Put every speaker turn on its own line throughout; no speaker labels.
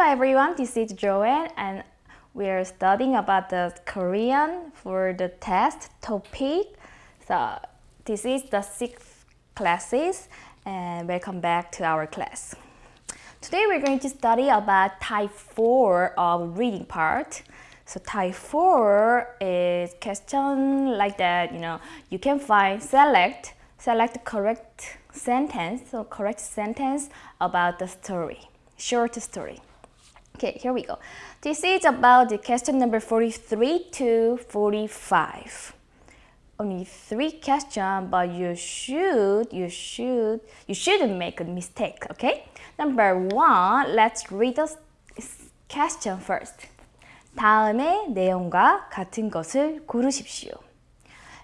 Hello everyone, this is Joanne and we're studying about the Korean for the test TOPIK. So this is the sixth classes and welcome back to our class. Today we're going to study about type 4 of reading part. So type 4 is question like that, you know, you can find select, select correct sentence, so correct sentence about the story, short story. Okay, here we go. This is about the question number 43 to 45. Only three questions, but you should, you should, you shouldn't make a mistake, okay? Number one, let's read the question first. 다음의 내용과 같은 것을 고르십시오.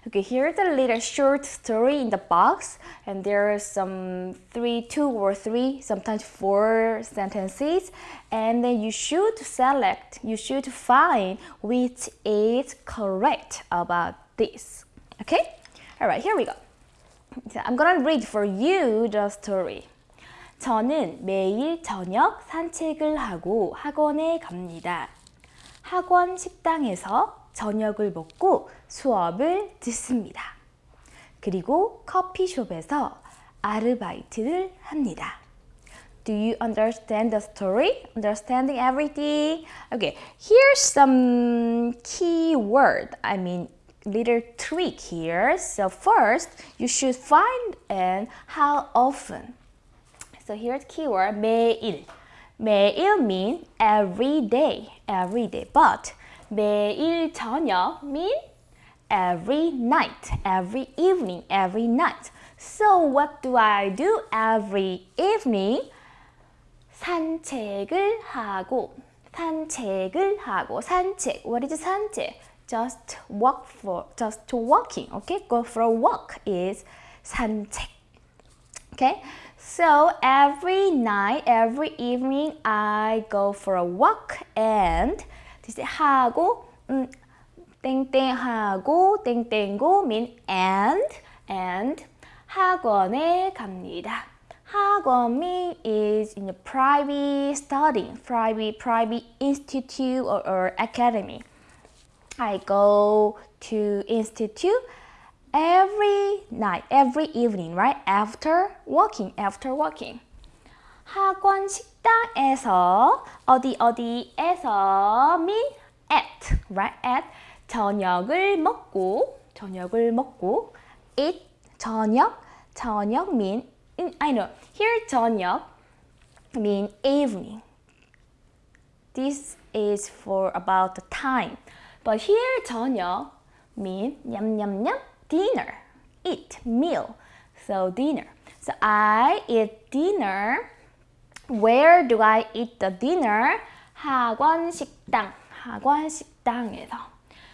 Okay, here's a little short story in the box and there are some three, two or three, sometimes four sentences and then you should select, you should find which is correct about this. Okay? Alright, here we go. So I'm gonna read for you the story. 저는 매일 저녁 산책을 하고 학원에 갑니다. 학원 식당에서 저녁을 먹고 수업을 듣습니다. 그리고 커피숍에서 아르바이트를 합니다. Do you understand the story? Understanding everything? Okay, here's some key word. I mean, little trick here. So first, you should find and how often. So here's keyword 매일. 매일 mean every day, every day. But 매일 저녁 mean every night, every evening, every night. So what do I do every evening? 산책을 하고 산책을 하고 산책. What is 산책? Just walk for just walking. Okay, go for a walk is 산책. Okay, so every night, every evening, I go for a walk and this 하고 음, 땡땡하고 땡땡고 mean and and 학원에 갑니다. 학원 mean is in a private studying, private private institute or, or academy. I go to institute every night, every evening, right? After working, after working. 학원 식 당에서 어디 어디에서 mean at, right? At 저녁을 먹고 저녁을 먹고 eat 저녁 저녁 mean I know here 저녁 mean evening. This is for about the time. But here 저녁 mean 냠냠냠 dinner, eat, meal. So dinner. So I eat dinner. Where do I eat the dinner? 학원 식당, 학원 식당에서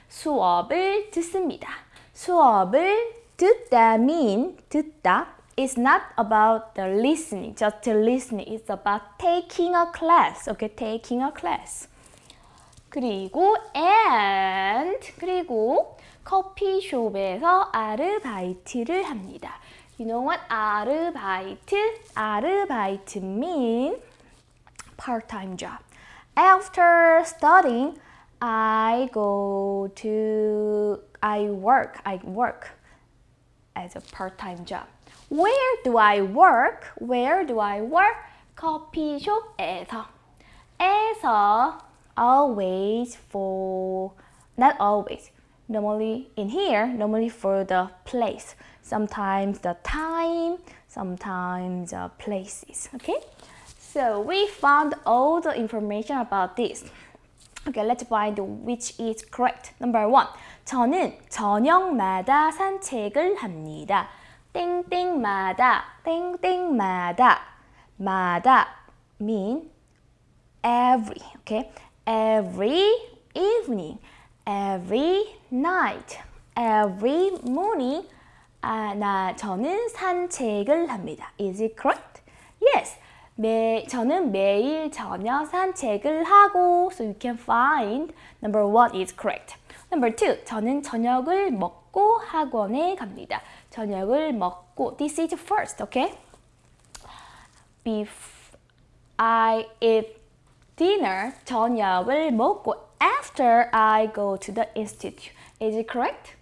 수업을 듣습니다. 수업을 듣다 mean 듣다 is not about the listening, just listening. It's about taking a class. Okay, taking a class. 그리고 and 그리고 커피숍에서 아르바이트를 합니다. You know what? 아르바이트? 아르바이트 mean part-time job. After studying, I go to, I work, I work as a part-time job. Where do I work? Where do I work? 커피숍에서. 에서 always for, not always, normally in here, normally for the place. Sometimes the time, sometimes the places, okay? So we found all the information about this. Okay, let's find which is correct. Number one, 저는 저녁마다 산책을 합니다. 땡땡마다, 땡땡마다, 마다 mean every, okay? Every evening, every night, every morning. 아, 나 저는 산책을 합니다. Is it correct? Yes. 매, 저는 매일 저녁 산책을 하고 so you can find number one is correct. Number two, 저는 저녁을 먹고 학원에 갑니다. 저녁을 먹고 this is first, okay? Bef I eat dinner, 저녁을 먹고 after I go to the institute. Is it correct?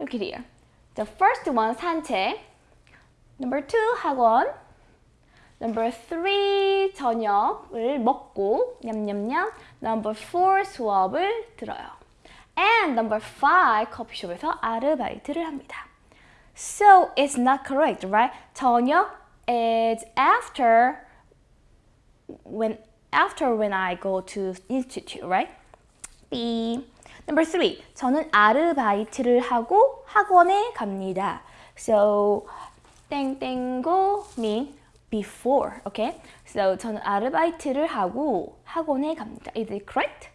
Look at here. The first one, 산책. Number two, 학원. Number three, 저녁을 먹고 냠냠냠. Number four, 수업을 들어요. And number five, 커피숍에서 아르바이트를 합니다. So it's not correct, right? 저녁 is after when after when I go to institute, right? B. Number three, 저는 아르바이트를 하고 학원에 갑니다. So 땡땡고 mean before, okay? So 저는 아르바이트를 하고 학원에 갑니다. Is it correct?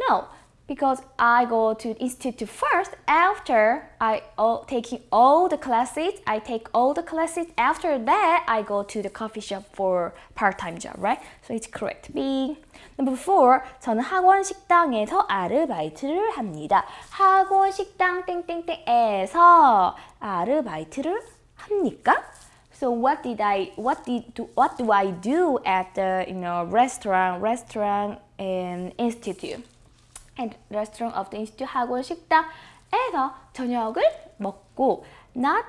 No, because I go to institute first. After I all, taking all the classes, I take all the classes. After that, I go to the coffee shop for part-time job, right? So it's correct. B. Number four, 저는 학원 식당에서 아르바이트를 합니다. 학원 식당 땡땡땡에서 아르바이트를 합니까? So what did I what did do, what do I do at the you know restaurant restaurant and institute and restaurant of the institute 학원 식당에서 저녁을 먹고 not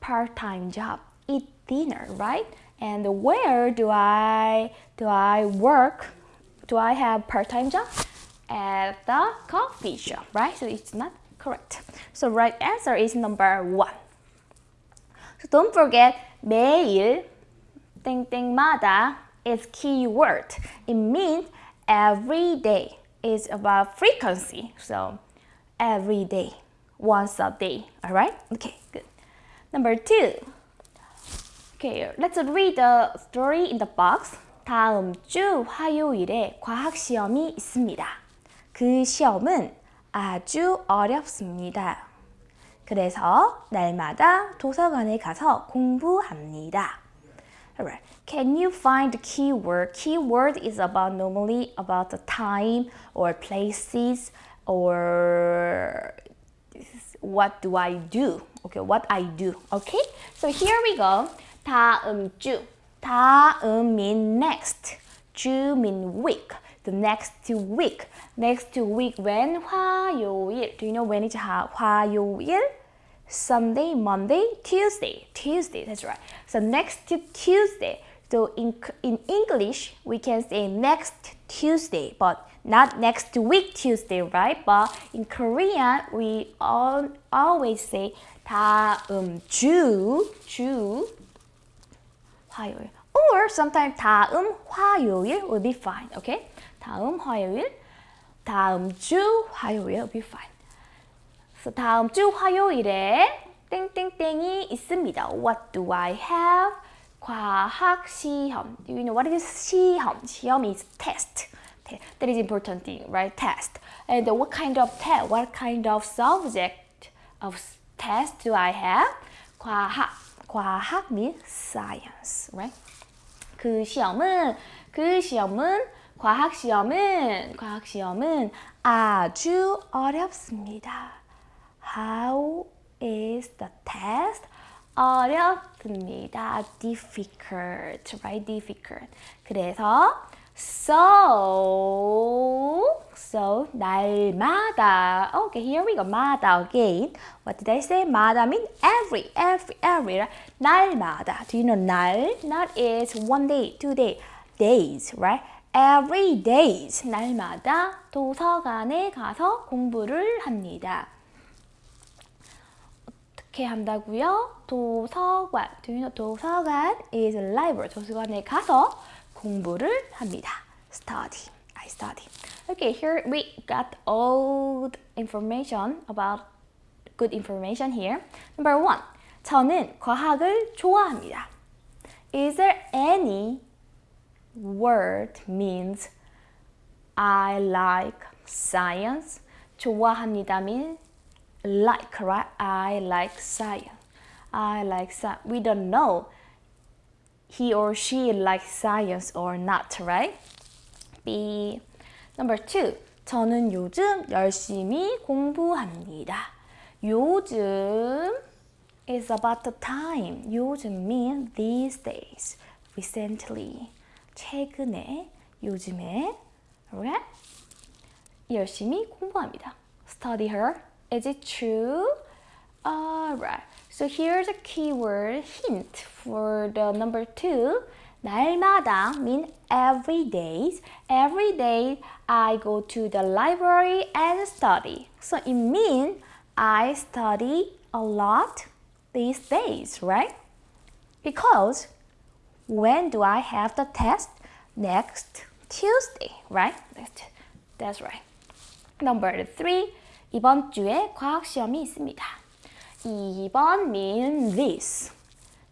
part-time job eat dinner right and where do I do I work do I have part-time job at the coffee shop right so it's not correct so right answer is number one so don't forget 매일 땡땡마다 is keyword. It means every day Is about frequency. So every day, once a day. Alright? Okay, good. Number two. Okay, let's read the story in the box. 다음 주 화요일에 과학 시험이 있습니다. 그 시험은 아주 어렵습니다. 그래서 날마다 도서관에 가서 공부합니다. Alright. Can you find the keyword? Keyword is about normally about the time or places or what do I do? Okay, what I do. Okay? So here we go. 다음 주. 다음 mean next. 주 mean week. The next week. Next week when 화요일. Do you know when it's 화, 화요일? Sunday, Monday, Tuesday. Tuesday, that's right. So next Tuesday. So in, in English, we can say next Tuesday, but not next week Tuesday, right? But in Korean, we all, always say 다음 주, 주, 화요일. Or sometimes 다음 화요일 will be fine, okay? 다음 화요일, 다음 주 화요일 will be fine. So 다음 주 화요일에 땡땡땡이 있습니다. What do I have? 과학 시험. Do you know what is 시험? 시험 is test. That is important thing, right? Test. And what kind of test? What kind of subject of test do I have? 과학. 과학 means science, right? 그 시험은 그 시험은 과학 시험은 과학 시험은 아주 어렵습니다. How is the test? 어렵습니다. difficult, right? difficult. 그래서 so so 날마다 okay here we go 마다 again what did I say 마다 mean every every every right? 날마다 do you know 날 not is one day two day days right every days 날마다 도서관에 가서 공부를 합니다 어떻게 한다고요? 도서관 do you know 도서관 is library 도서관에 가서 공부를 합니다. Study. I study. Okay, here we got all the information about good information here. Number one. 저는 과학을 좋아합니다. Is there any word means I like science? 좋아합니다 means like, right? I like science. I like science. We don't know he or she likes science or not, right? B. Number two. 저는 요즘 열심히 공부합니다. 요즘 is about the time. 요즘 mean these days. Recently. 최근에 요즘에 alright? 열심히 공부합니다. Study her. Is it true? Alright. So here's a keyword hint for the number two. 날마다 mean every day. Every day I go to the library and study. So it means I study a lot these days, right? Because when do I have the test? Next Tuesday, right? That's right. Number three. 이번 주에 과학 시험이 있습니다. 2번 mean this.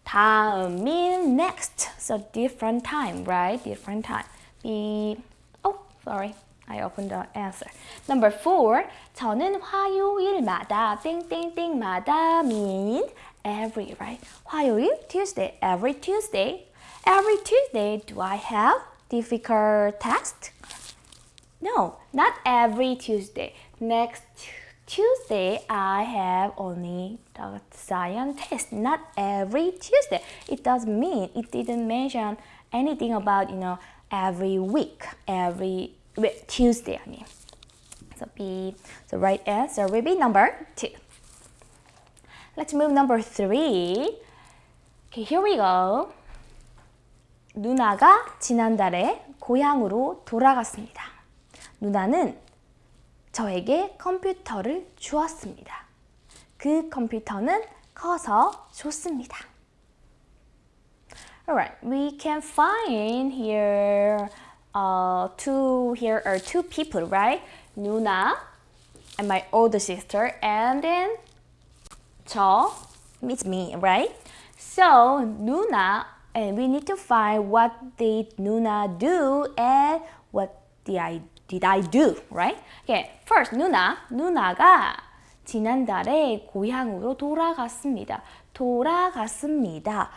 다음 mean next. So different time, right? Different time. B. Oh, sorry. I opened the answer. Number four. 저는 화요일마다 땡땡땡마다 mean every, right? 화요일, Tuesday, every Tuesday. Every Tuesday, do I have difficult test? No, not every Tuesday. Next Tuesday, I have only the science test, not every Tuesday. It doesn't mean, it didn't mention anything about, you know, every week, every wait, Tuesday, I mean. So B, the right answer will be number two. Let's move number three. Okay, here we go. 누나가 지난달에 고향으로 돌아갔습니다. 누나는 저에게 컴퓨터를 주었습니다. 그 컴퓨터는 커서 좋습니다. Alright, we can find here uh, two here are two people, right? Nuna and my older sister, and then 저 means me, right? So Nuna, and we need to find what did Nuna do and what did I did I do, right? Okay, first 누나, 누나가 지난달에 고향으로 돌아갔습니다. 돌아갔습니다.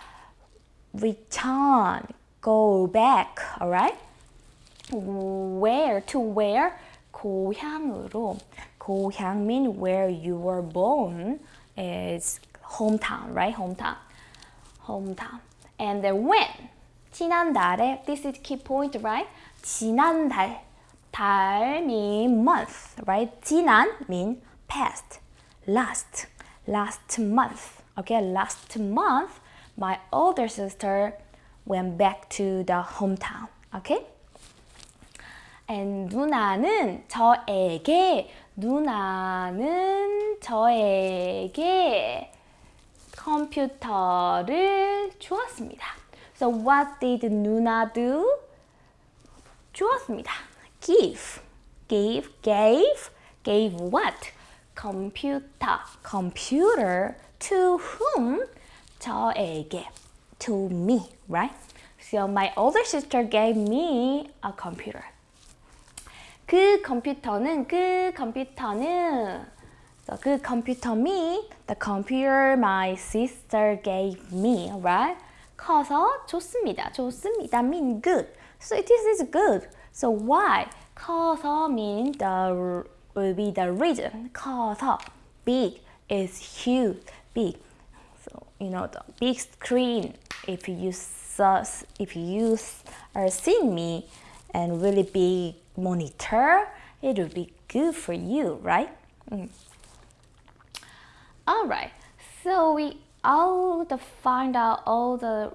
Return, go back, alright? Where, to where? 고향으로. 고향 mean where you were born is hometown, right? Hometown. Hometown. And then when? 지난달에, this is key point, right? 지난달. 달 mean month, right? 지난 mean past, last, last month. Okay, last month, my older sister went back to the hometown. Okay? And 누나는 저에게 누나는 저에게 컴퓨터를 주었습니다. So what did 누나 do? 주었습니다. Give, give, gave, gave what? Computer, computer to whom? 저에게, to me, right? So my older sister gave me a computer. 그 컴퓨터는 그 컴퓨터는 so 그 컴퓨터 me the computer my sister gave me right 커서 좋습니다 좋습니다 mean good so it is good so why? Causa means the will be the region. Causa, big is huge, big. So you know the big screen. If you saw, if you are seeing me, and really big monitor, it will be good for you, right? Mm. All right. So we all to find out all the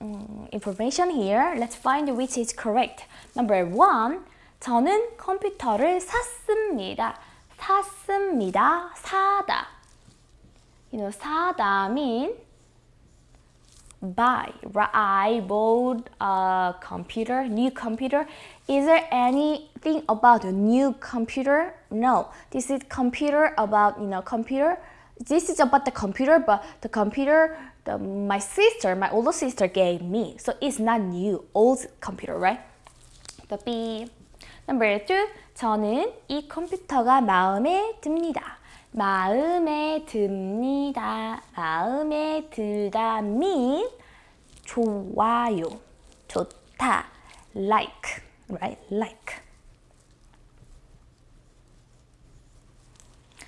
um, information here. Let's find which is correct. Number one, 저는 컴퓨터를 샀습니다. 샀습니다. 사다. You know, 사다 mean buy. I bought a computer, new computer. Is there anything about a new computer? No. This is computer about, you know, computer. This is about the computer, but the computer the, my sister, my older sister gave me. So it's not new, old computer, right? The B. Number two, 저는 이 컴퓨터가 마음에 듭니다. 마음에 듭니다. 마음에 들다 mean 좋아요, 좋다, like, right? Like.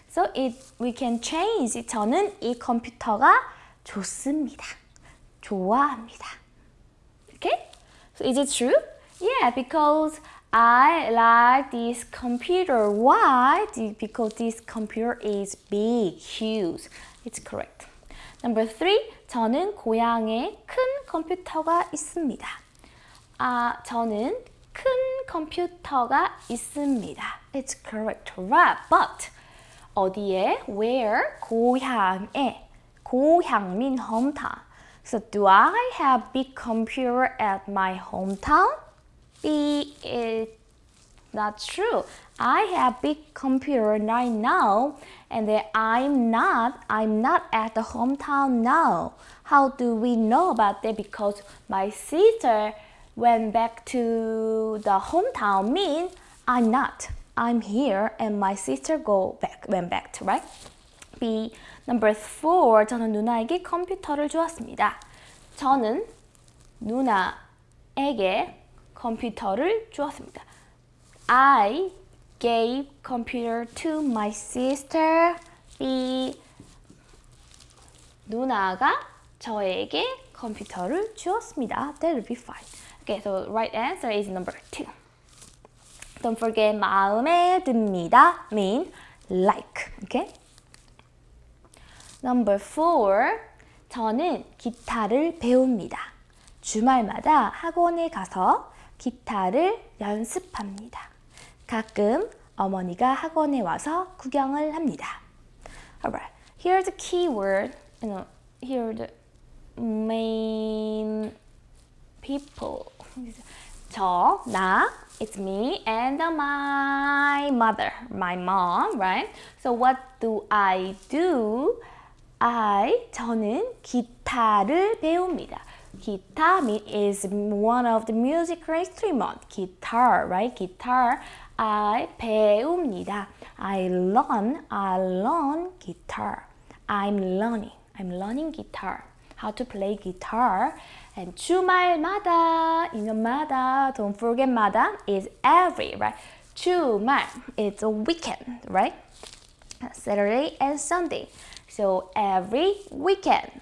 So it we can change. 저는 이 컴퓨터가 좋습니다. 좋아합니다. Okay? So is it true? Yeah, because I like this computer. Why? Because this computer is big, huge. It's correct. Number three, 저는 고향에 큰 컴퓨터가 있습니다. 아, 저는 큰 컴퓨터가 있습니다. It's correct, right? But 어디에? Where? 고향에. 고향 mean hometown. So do I have big computer at my hometown? B is not true. I have big computer right now and then I'm not I'm not at the hometown now. How do we know about that? Because my sister went back to the hometown mean I'm not. I'm here and my sister go back went back to right? B number four 저는 누나에게 컴퓨터를 주었습니다. 저는 누나에게 컴퓨터를 주었습니다. I gave computer to my sister. B 누나가 저에게 컴퓨터를 주었습니다. That will be fine. Okay, so right answer is number two. Don't forget 마음에 듭니다 mean like. Okay. Number four. 저는 기타를 배웁니다. 주말마다 학원에 가서 기타를 연습합니다. 가끔 어머니가 학원에 와서 구경을 합니다. Alright, here's the keyword. You know, here the main people. 저, 나, it's me and my mother, my mom, right? So what do I do? I, 저는 기타를 배웁니다. Guitar is one of the musical instrument. Guitar, right? Guitar. I 배웁니다. I learn, I learn guitar. I'm learning, I'm learning guitar. How to play guitar. And 주말마다, 인연마다, don't forget 마다 is every, right? 주말, it's a weekend, right? Saturday and Sunday. So every weekend,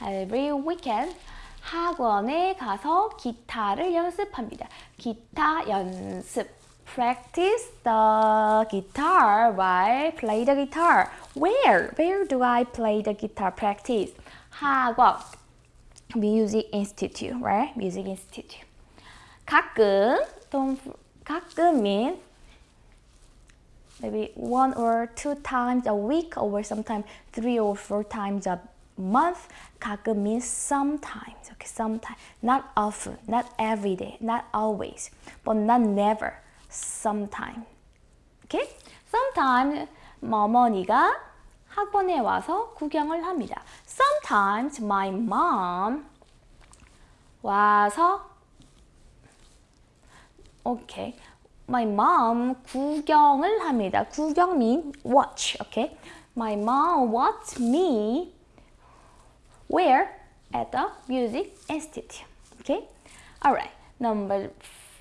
every weekend 학원에 가서 기타를 연습합니다. 기타 연습. Practice the guitar while play the guitar. Where? Where do I play the guitar? Practice. 학원. Music Institute, right? Music Institute. 가끔, don't, 가끔 mean maybe one or two times a week or sometimes three or four times a month. 가끔 means sometimes, okay, sometimes. Not often, not every day, not always, but not never, sometime. Okay? Sometimes 어머니가 학원에 와서 구경을 합니다. Sometimes my mom 와서 okay. My mom 구경을 합니다. 구경 mean watch, okay? My mom watched me where? At the Music Institute. Okay? Alright. Number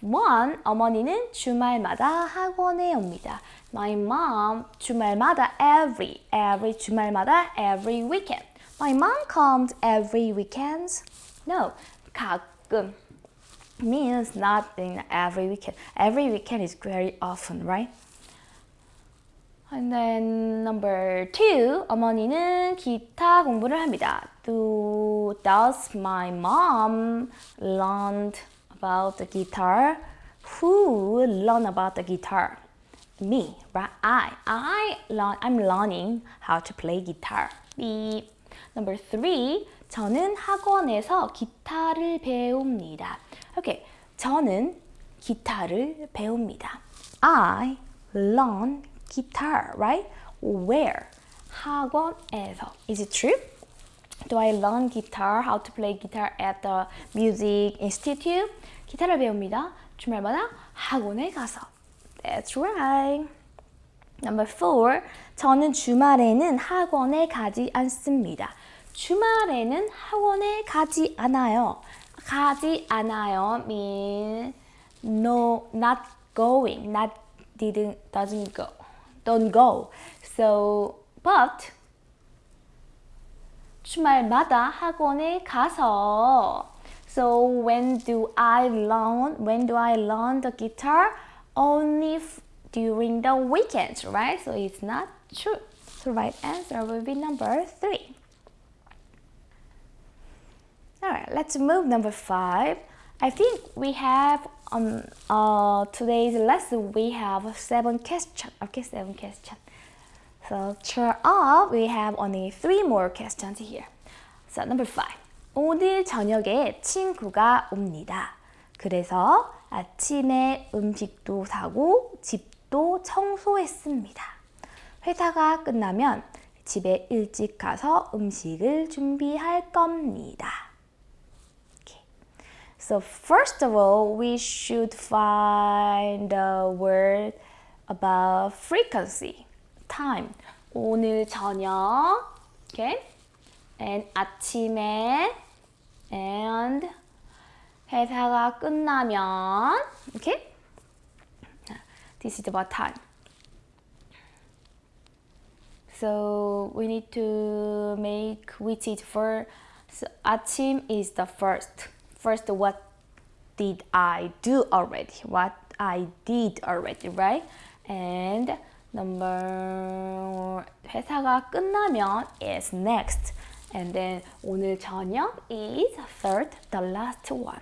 one, 어머니는 주말마다 학원에 옵니다. My mom 주말마다 every, every 주말마다 every weekend. My mom comes every weekends. No, 가끔 means not in every weekend. Every weekend is very often, right? And then number two, 어머니는 기타 공부를 합니다. Do, does my mom learn about the guitar? Who learn about the guitar? Me, right? I. I learn, I'm learning how to play guitar. B. Number three, 저는 학원에서 기타를 배웁니다. Okay, 저는 기타를 배웁니다. I learn guitar, right? Where? 학원에서. Is it true? Do I learn guitar, how to play guitar at the music institute? 기타를 배웁니다. 주말마다 학원에 가서. That's right. Number four. 저는 주말에는 학원에 가지 않습니다. 주말에는 학원에 가지 않아요. 가지 않아요 mean no, not going, not didn't, doesn't go, don't go. So, but 주말마다 학원에 가서 So when do I learn? When do I learn the guitar? Only during the weekends, right? So it's not true. So right answer will be number three. Alright, let's move number five. I think we have on uh, today's lesson we have seven questions. Okay, seven questions. So cheer up, we have only three more questions here. So number five. 오늘 저녁에 친구가 옵니다. 그래서 아침에 음식도 사고 집도 청소했습니다. 회사가 끝나면 집에 일찍 가서 음식을 준비할 겁니다. Okay. So first of all, we should find the word about frequency, time. 오늘 저녁, okay? And 아침에 and 회사가 끝나면 okay? This is about time. So we need to make which is for so 아침 is the first. First what did I do already? What I did already, right? And number 회사가 끝나면 is next. And then 오늘 저녁 is third, the last one.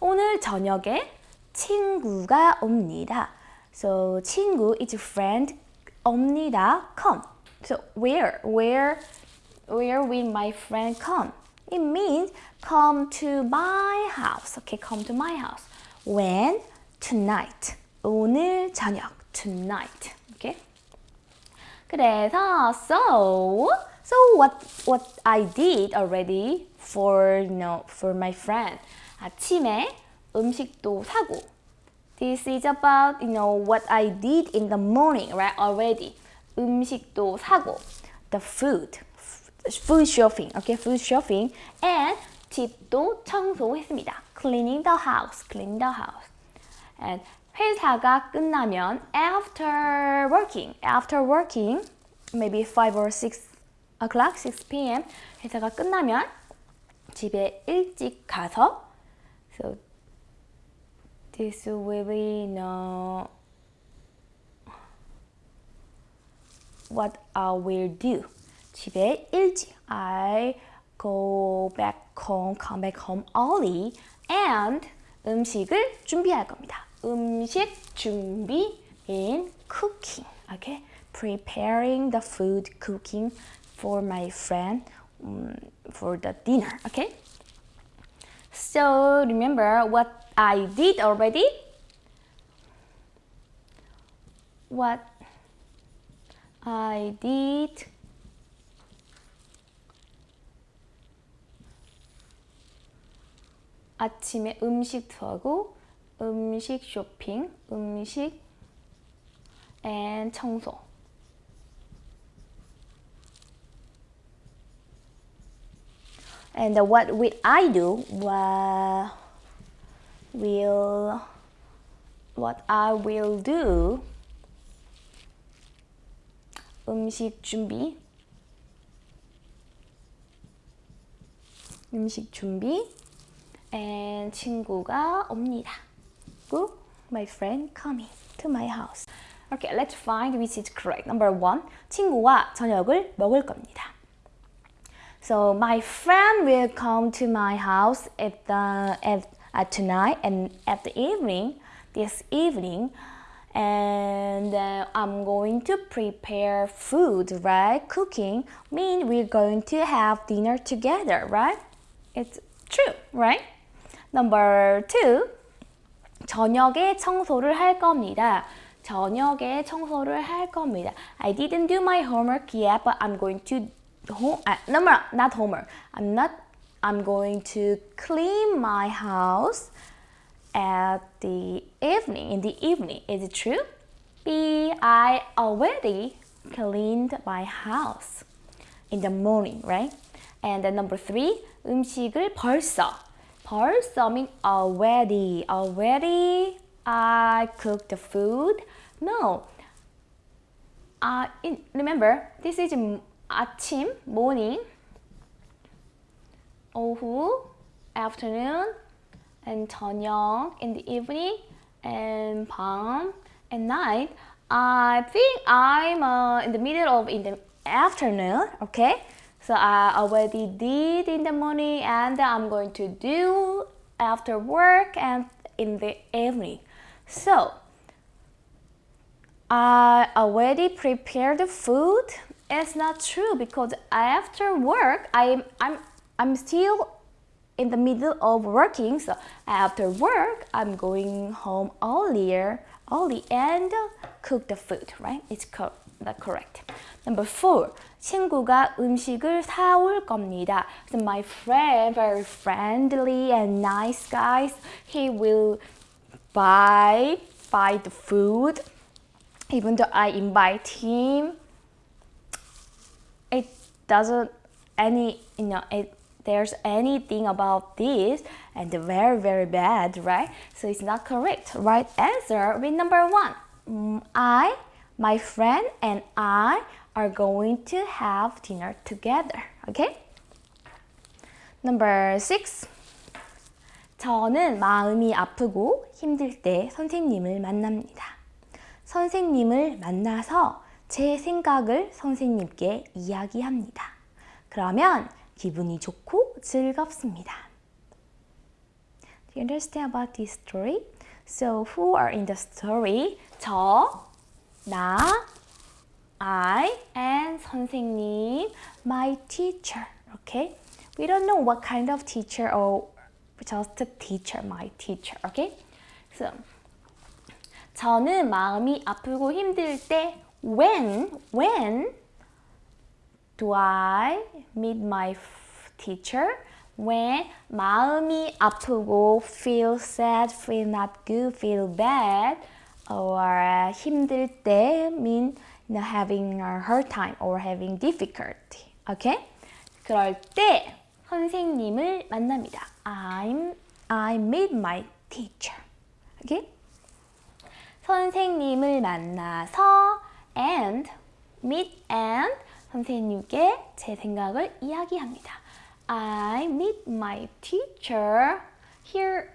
오늘 저녁에 친구가 옵니다. So 친구 is friend 옵니다. come. So where, where, where will my friend come? It means come to my house. Okay, come to my house. When? Tonight. 오늘 저녁. Tonight. Okay. 그래서 so so what what I did already for you know for my friend. 아침에 음식도 사고. This is about you know what I did in the morning, right? Already. 음식도 사고. The food. Food shopping. Okay, food shopping. And 집도 청소했습니다. Cleaning the house. Cleaning the house. And 회사가 끝나면 after working, after working, maybe 5 or 6 o'clock, 6 p.m. 회사가 끝나면 집에 일찍 가서 so this will be no what I will do. 집에 일찍 I go back home, come back home early and 음식을 준비할 겁니다. 음식 준비 in cooking. Okay? Preparing the food, cooking for my friend um, for the dinner. Okay? So remember what I did already? What I did 아침에 음식 사고 음식 쇼핑, 음식 and 청소. And what will I do? Well, will what I will do? 음식 준비. 음식 준비. and 친구가 옵니다. Good, my friend coming to my house. Okay, let's find which is correct. Number one, 친구와 저녁을 먹을 겁니다. So my friend will come to my house at the at, at tonight and at the evening, this evening, and uh, I'm going to prepare food, right? Cooking mean we're going to have dinner together, right? It's true, right? Number two, 저녁에 청소를 할 겁니다. 저녁에 청소를 할 겁니다. I didn't do my homework yet, but I'm going to home. Uh, no, no, not homework. I'm not. I'm going to clean my house at the evening. In the evening, is it true? B. I already cleaned my house in the morning, right? And then number three, 음식을 벌써. 벌써 mean already. Already I cooked the food. No. Uh, in, remember, this is 아침, morning. 오후, afternoon and 저녁 in the evening and 밤 at night. I think I'm uh, in the middle of in the afternoon, okay? So uh, I already did in the morning and I'm going to do after work and in the evening. So I already prepared the food. It's not true because after work I'm I'm I'm still in the middle of working. So after work I'm going home earlier, early and cook the food, right? It's co correct. Number four, 친구가 음식을 사올 겁니다. So my friend, very friendly and nice guys, he will buy buy the food. Even though I invite him, it doesn't any you know it there's anything about this and very very bad right so it's not correct right answer with number one mm, i my friend and i are going to have dinner together okay number six 저는 마음이 아프고 힘들 때 선생님을 만납니다 선생님을 만나서 제 생각을 선생님께 이야기합니다 그러면 기분이 좋고 즐겁습니다. Do you understand about this story? So who are in the story? 저, 나, I, and 선생님, my teacher. Okay? We don't know what kind of teacher or just a teacher, my teacher. Okay? So 저는 마음이 아프고 힘들 때 when, when do I meet my teacher when 마음이 아프고 feel sad, feel not good, feel bad or 힘들 때 mean you know, having a hard time or having difficulty. Okay? 그럴 때 선생님을 만납니다. I'm, I meet my teacher. Okay? 선생님을 만나서 and meet and 선생님께 제 생각을 이야기합니다. I meet my teacher. Here,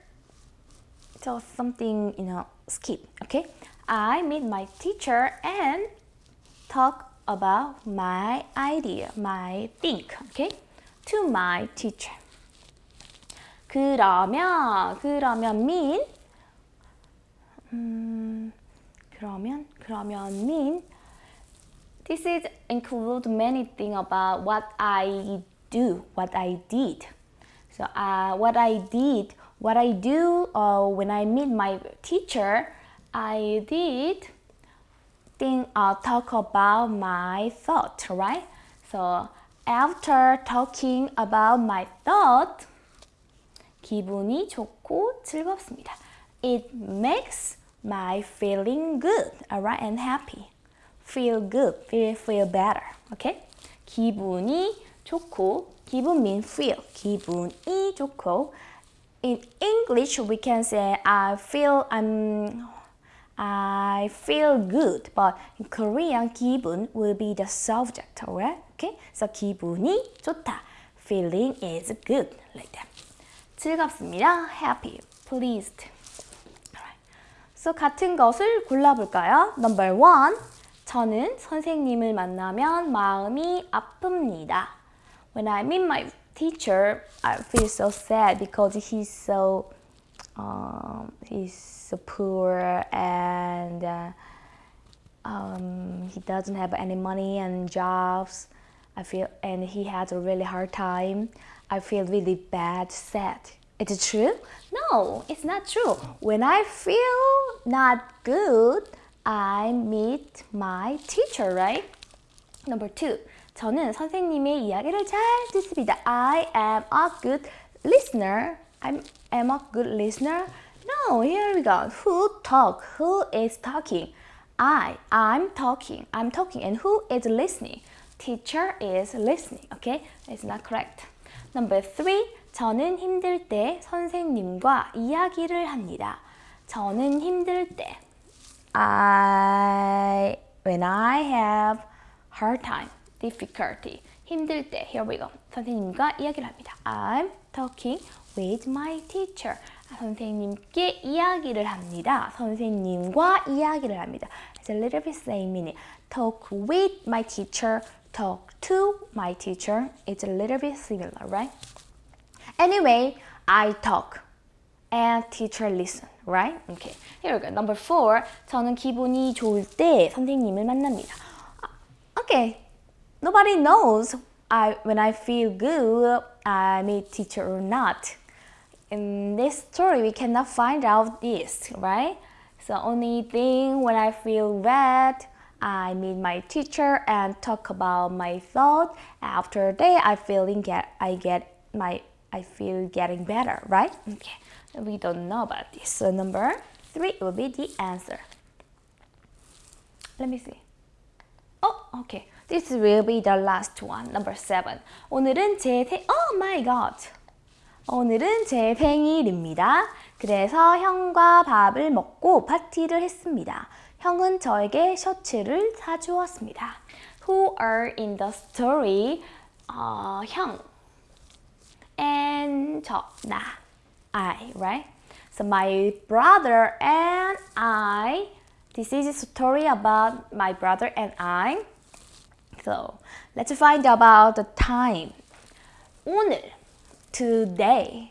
just something, you know, skip, okay? I meet my teacher and talk about my idea, my think, okay? To my teacher. 그러면, 그러면 mean, 음, 그러면, 그러면 mean, This is include many things about what I do, what I did. So uh, what I did, what I do uh, when I meet my teacher, I did think uh, talk about my thought, right? So after talking about my thought, 기분이 좋고 즐겁습니다. It makes my feeling good, alright, and happy. feel good, feel, feel better. Okay? 기분이 좋고, 기분 mean feel. 기분이 좋고. In English, we can say I feel I'm I feel good, but in Korean, 기분 will be the subject, alright? Okay? So 기분이 좋다. Feeling is good, like that. 즐겁습니다. Happy, pleased. So 같은 것을 골라볼까요? Number one. 저는 선생님을 만나면 마음이 아픕니다. When I meet my teacher, I feel so sad because he's so um, he's so poor and uh, um, he doesn't have any money and jobs. I feel and he has a really hard time. I feel really bad, sad. Is it true? No, it's not true. When I feel not good, I meet my teacher, right? Number two, 저는 선생님의 이야기를 잘 듣습니다. I am a good listener. I am a good listener. No, here we go. Who talk? Who is talking? I, I'm talking. I'm talking. And who is listening? Teacher is listening. Okay? It's not correct. Number three, 저는 힘들 때 선생님과 이야기를 합니다. 저는 힘들 때 I when I have hard time, difficulty, 힘들 때, here we go. 선생님과 이야기를 합니다. I'm talking with my teacher. 선생님께 이야기를 합니다. 선생님과 이야기를 합니다. It's a little bit same meaning. Talk with my teacher, talk to my teacher. It's a little bit similar, right? Anyway, I talk and teacher listen, right? Okay, here we go. Number four, 저는 기분이 좋을 때 선생님을 만납니다. Okay, nobody knows I, when I feel good, I meet teacher or not. In this story, we cannot find out this, right? So only thing when I feel bad, I meet my teacher and talk about my thought. After that, I feeling get I get my I feel getting better, right? Okay, we don't know about this. So number three will be the answer. Let me see. Oh, okay. This will be the last one, number seven. 오늘은 제 생... Oh my god! 오늘은 제 생일입니다. 그래서 형과 밥을 먹고 파티를 했습니다. 형은 저에게 셔츠를 사주었습니다. Who are in the story? 어, 형 and 저, 나, I, right? So my brother and I, this is a story about my brother and I. So let's find about the time. 오늘, today,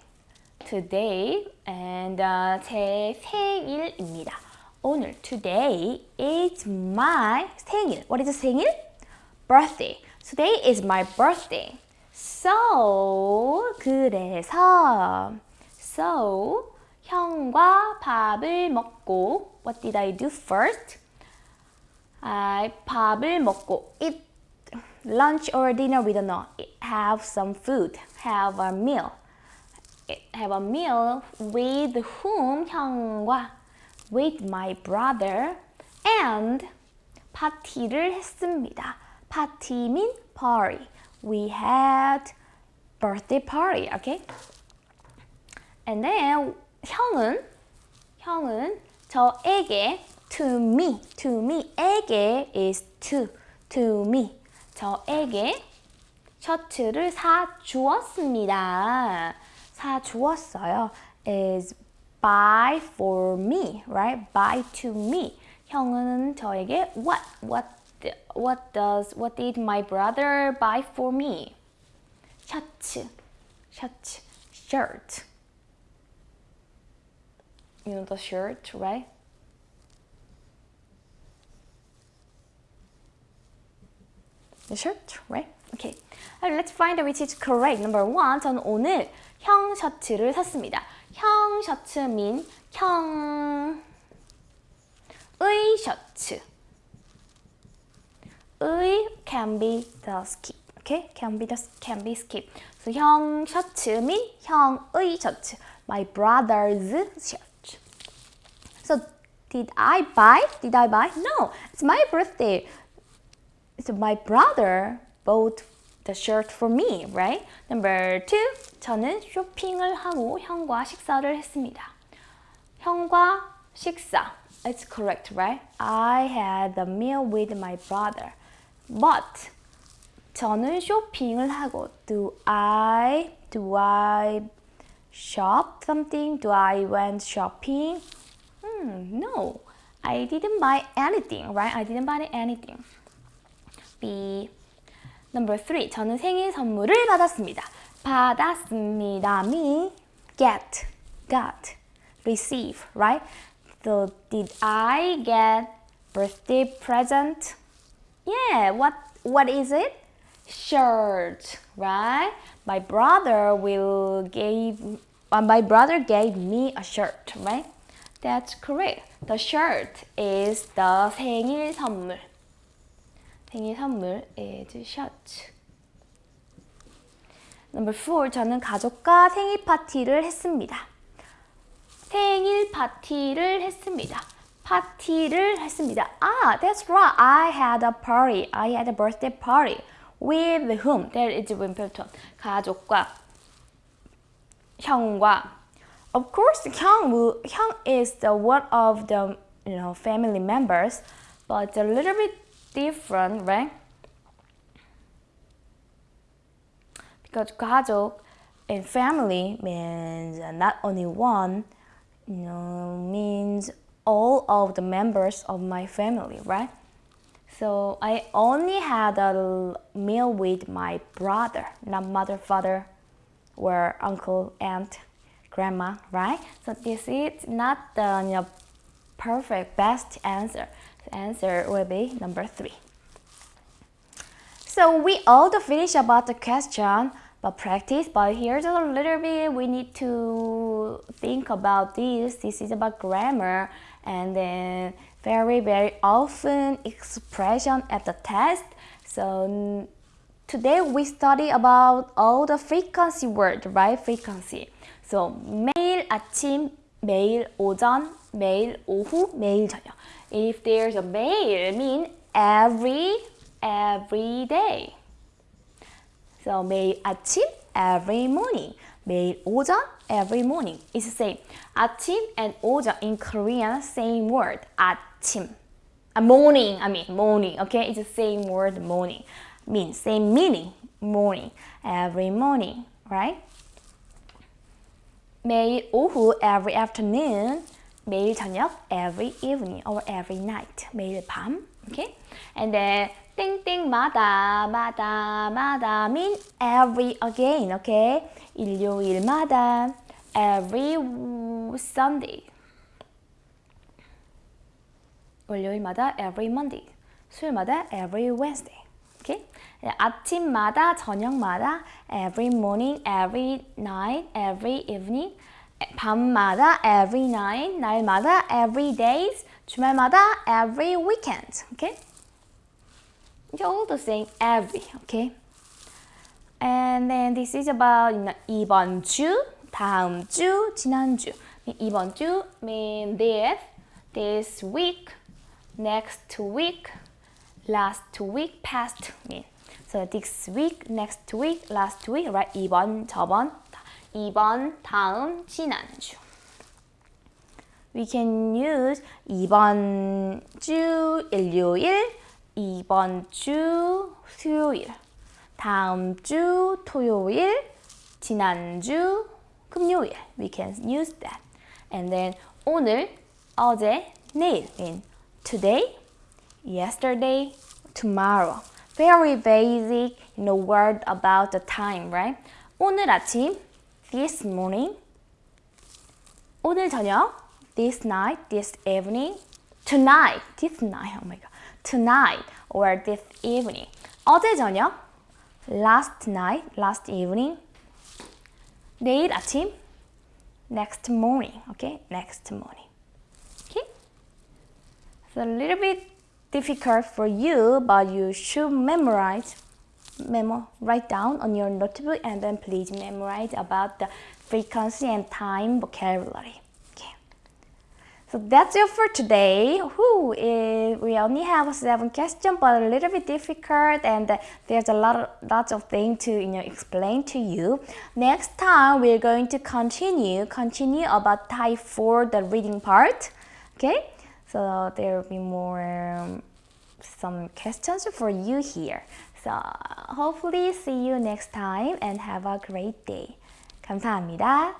today, and uh, 제 생일입니다. 오늘, today is my 생일. What is 생일? Birthday. Today is my birthday. So, 그래서, so, 형과 밥을 먹고, what did I do first? I 밥을 먹고, eat lunch or dinner, we don't know. Have some food, have a meal. Have a meal with whom? 형과 with my brother and 파티를 했습니다. 파티 mean party. We had birthday party, okay? And then 형은 형은 저에게 to me, to me에게 is to, to me. 저에게 셔츠를 사 주었습니다. 사 주었어요. is buy for me, right? Buy to me. 형은 저에게 what, what, what does, what did my brother buy for me? 셔츠, 셔츠, shirt. You know the shirt, right? The shirt, right? Okay. Let's find out which is correct. Number one, 저는 오늘 형 셔츠를 샀습니다. 형 셔츠 mean 형의 셔츠. 의 can be the skip. Okay? Can be the can be skip. So 형 셔츠 mean 형의 셔츠. My brother's shirt. So did I buy? Did I buy? No. It's my birthday. So my brother bought the shirt for me, right? Number two, 저는 쇼핑을 하고 형과 식사를 했습니다. 형과 식사. It's correct, right? I had a meal with my brother. But 저는 쇼핑을 하고 do I do I shop something? Do I went shopping? Hmm, no. I didn't buy anything, right? I didn't buy anything. B. Number three. 저는 생일 선물을 받았습니다. 받았습니다. Me, get, got, receive, right? So did I get birthday present? Yeah, what what is it? Shirt, right? My brother will gave uh, my brother gave me a shirt, right? That's correct. The shirt is the 생일 선물. 생일 선물 is shirt. Number four, 저는 가족과 생일 파티를 했습니다. 생일 파티를 했습니다. 파티를 했습니다. Ah, that's right. I had a party. I had a birthday party. With whom? That is Wimbledon. 가족과 형과 Of course, 형, 형 is the one of the you know family members, but a little bit different, right? because 가족 and family means not only one, you know, means all of the members of my family, right? So I only had a meal with my brother, not mother, father, or uncle, aunt, grandma, right? So this is not the you know, perfect best answer. The answer will be number three. So we all finish about the question but practice but here's a little bit we need to think about this this is about grammar and then very very often expression at the test so today we study about all the frequency word right frequency so 매일 아침 매일 오전 매일 오후 매일 저녁 if there's a 매일 mean every every day so 매일 아침 every morning. 매일 오전 every morning. It's the same. 아침 and 오전 in Korean same word. 아침. A morning, I mean morning. Okay, it's the same word morning. Mean same meaning. Morning. Every morning, right? 매일 오후 every afternoon. 매일 저녁 every evening or every night. 매일 밤. Okay? And then 땡땡마다 마다 마다 mean every again, okay? 일요일마다 every Sunday 월요일마다 every Monday 수요일마다 every Wednesday okay? 아침마다 저녁마다 every morning, every night, every evening 밤마다 every night, 날마다 every days 주말마다 every weekend okay? It's all the same every, okay? And then this is about you know, 이번 주, 다음 주, 지난주. 이번 주 mean this, this week, next week, Last week, past mean. So this week, next week, last week, right? 이번, 저번, 이번, 다음, 지난주. We can use 이번 주 일요일, 이번 주 수요일, 다음 주 토요일, 지난주 금요일. We can use that. And then 오늘, 어제, 내일 in today, yesterday, tomorrow. Very basic, you know, word about the time, right? 오늘 아침, this morning. 오늘 저녁, this night, this evening. Tonight, this night, oh my god. tonight or this evening. 어제 저녁, last night, last evening. 내일 아침, next morning, okay? Next morning. Okay? It's a little bit difficult for you, but you should memorize, memo, write down on your notebook and then please memorize about the frequency and time vocabulary. Okay. So that's it for today. Whew, it, we only have seven questions, but a little bit difficult, and there's a lot of lots of things to you know explain to you. Next time we're going to continue continue about type four, the reading part. Okay, so there will be more um, some questions for you here. So hopefully see you next time and have a great day. 감사합니다.